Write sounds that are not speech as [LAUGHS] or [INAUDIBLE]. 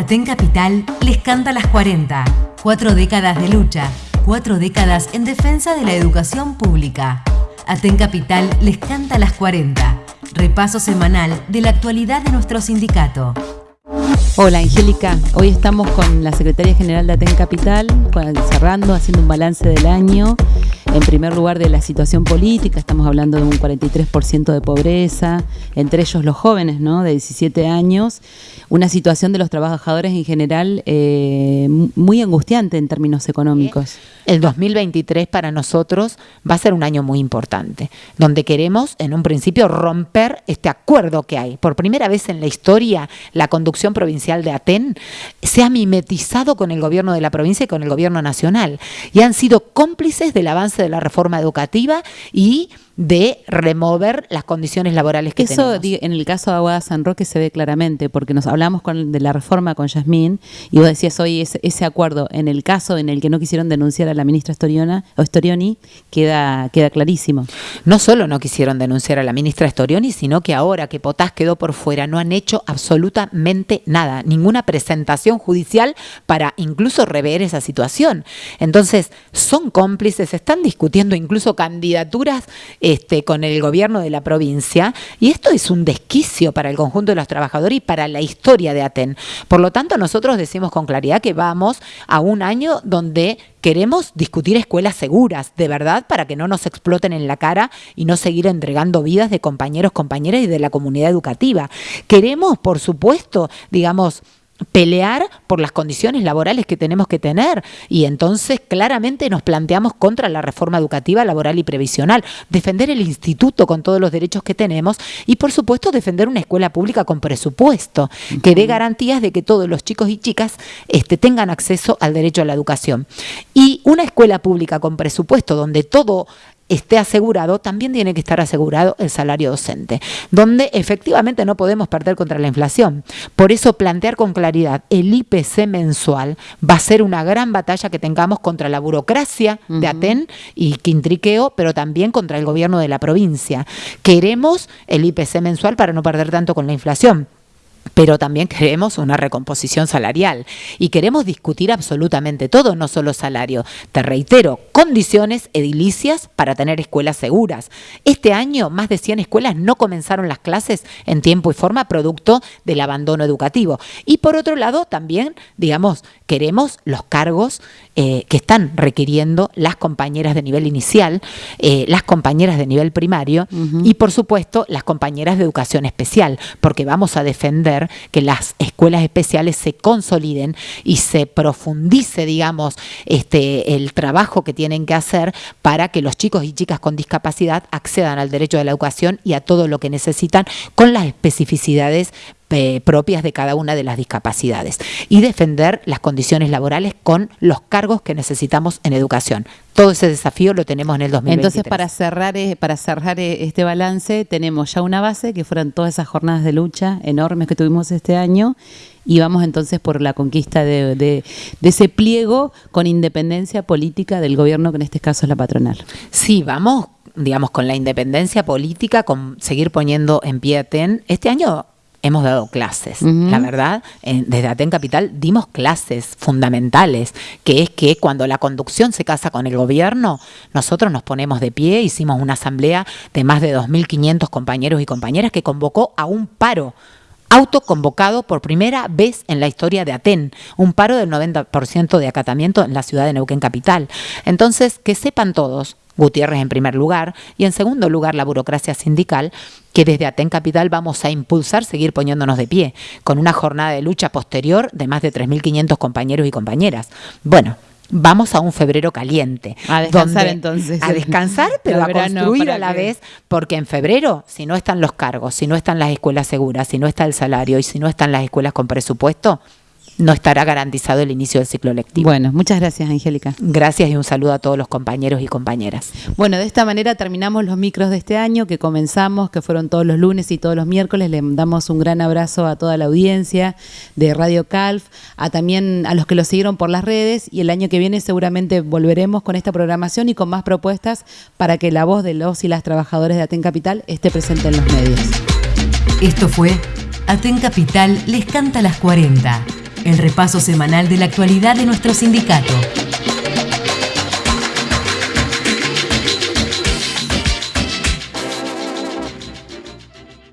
Aten Capital les canta las 40. Cuatro décadas de lucha, cuatro décadas en defensa de la educación pública. Aten Capital les canta las 40. Repaso semanal de la actualidad de nuestro sindicato. Hola Angélica, hoy estamos con la Secretaria General de Aten Capital, cerrando, haciendo un balance del año. En primer lugar de la situación política, estamos hablando de un 43% de pobreza, entre ellos los jóvenes ¿no? de 17 años, una situación de los trabajadores en general eh, muy angustiante en términos económicos. El 2023 para nosotros va a ser un año muy importante, donde queremos en un principio romper este acuerdo que hay. Por primera vez en la historia, la conducción provincial de Aten se ha mimetizado con el gobierno de la provincia y con el gobierno nacional y han sido cómplices del avance de la reforma educativa y de remover las condiciones laborales que Eso, tenemos. en el caso de Aguada San Roque se ve claramente, porque nos hablamos con, de la reforma con Yasmín y vos decías hoy ese, ese, acuerdo, en el caso en el que no quisieron denunciar a la ministra Storiona, o Storioni, queda, queda clarísimo. No solo no quisieron denunciar a la ministra Storioni, sino que ahora que Potás quedó por fuera, no han hecho absolutamente nada, ninguna presentación judicial para incluso rever esa situación. Entonces, son cómplices, están discutiendo incluso candidaturas este, con el gobierno de la provincia y esto es un desquicio para el conjunto de los trabajadores y para la historia de Aten. Por lo tanto, nosotros decimos con claridad que vamos a un año donde queremos discutir escuelas seguras, de verdad, para que no nos exploten en la cara y no seguir entregando vidas de compañeros, compañeras y de la comunidad educativa. Queremos, por supuesto, digamos, pelear por las condiciones laborales que tenemos que tener. Y entonces claramente nos planteamos contra la reforma educativa, laboral y previsional, defender el instituto con todos los derechos que tenemos y por supuesto defender una escuela pública con presupuesto que dé garantías de que todos los chicos y chicas este, tengan acceso al derecho a la educación. Y una escuela pública con presupuesto donde todo esté asegurado, también tiene que estar asegurado el salario docente, donde efectivamente no podemos perder contra la inflación. Por eso plantear con claridad el IPC mensual va a ser una gran batalla que tengamos contra la burocracia uh -huh. de Aten y Quintriqueo, pero también contra el gobierno de la provincia. Queremos el IPC mensual para no perder tanto con la inflación pero también queremos una recomposición salarial y queremos discutir absolutamente todo, no solo salario. Te reitero, condiciones edilicias para tener escuelas seguras. Este año más de 100 escuelas no comenzaron las clases en tiempo y forma producto del abandono educativo. Y por otro lado, también, digamos, queremos los cargos eh, que están requiriendo las compañeras de nivel inicial, eh, las compañeras de nivel primario uh -huh. y por supuesto las compañeras de educación especial, porque vamos a defender que las escuelas especiales se consoliden y se profundice, digamos, este, el trabajo que tienen que hacer para que los chicos y chicas con discapacidad accedan al derecho de la educación y a todo lo que necesitan con las especificidades eh, propias de cada una de las discapacidades y defender las condiciones laborales con los cargos que necesitamos en educación. Todo ese desafío lo tenemos en el 2023. Entonces, para cerrar, eh, para cerrar eh, este balance, tenemos ya una base, que fueron todas esas jornadas de lucha enormes que tuvimos este año, y vamos entonces por la conquista de, de, de, ese pliego con independencia política del gobierno, que en este caso es la patronal. Sí, vamos, digamos, con la independencia política, con seguir poniendo en pie a TEN. Este año hemos dado clases, uh -huh. la verdad, eh, desde Aten Capital dimos clases fundamentales, que es que cuando la conducción se casa con el gobierno, nosotros nos ponemos de pie, hicimos una asamblea de más de 2.500 compañeros y compañeras que convocó a un paro autoconvocado por primera vez en la historia de Aten, un paro del 90% de acatamiento en la ciudad de Neuquén Capital. Entonces, que sepan todos, Gutiérrez en primer lugar y en segundo lugar la burocracia sindical, que desde Aten Capital vamos a impulsar seguir poniéndonos de pie, con una jornada de lucha posterior de más de 3.500 compañeros y compañeras. Bueno, vamos a un febrero caliente. A descansar entonces. A descansar, [LAUGHS] pero a construir a la vez, porque en febrero, si no están los cargos, si no están las escuelas seguras, si no está el salario y si no están las escuelas con presupuesto, no estará garantizado el inicio del ciclo lectivo. Bueno, muchas gracias, Angélica. Gracias y un saludo a todos los compañeros y compañeras. Bueno, de esta manera terminamos los micros de este año que comenzamos, que fueron todos los lunes y todos los miércoles. Le damos un gran abrazo a toda la audiencia de Radio Calf, a también a los que lo siguieron por las redes y el año que viene seguramente volveremos con esta programación y con más propuestas para que la voz de los y las trabajadores de Aten Capital esté presente en los medios. Esto fue Aten Capital les canta las 40 el repaso semanal de la actualidad de nuestro sindicato.